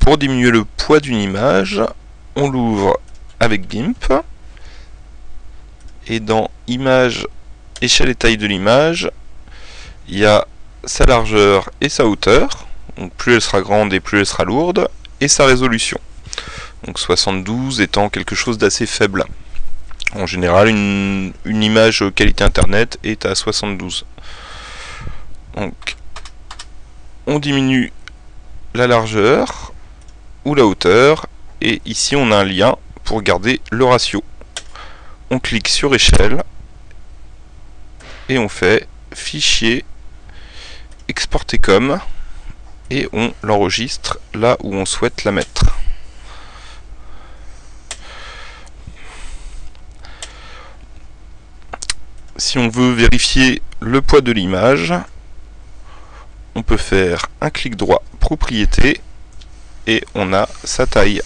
Pour diminuer le poids d'une image, on l'ouvre avec GIMP. Et dans Image, échelle et taille de l'image, il y a sa largeur et sa hauteur. Donc plus elle sera grande et plus elle sera lourde. Et sa résolution. Donc 72 étant quelque chose d'assez faible. En général, une, une, image qualité internet est à 72. Donc, on diminue la largeur ou la hauteur. Et ici, on a un lien pour garder le ratio. On clique sur échelle. Et on fait fichier exporter comme. Et on l'enregistre là où on souhaite la mettre. si on veut vérifier le poids de l'image, on peut faire un clic droit propriété et on a sa taille.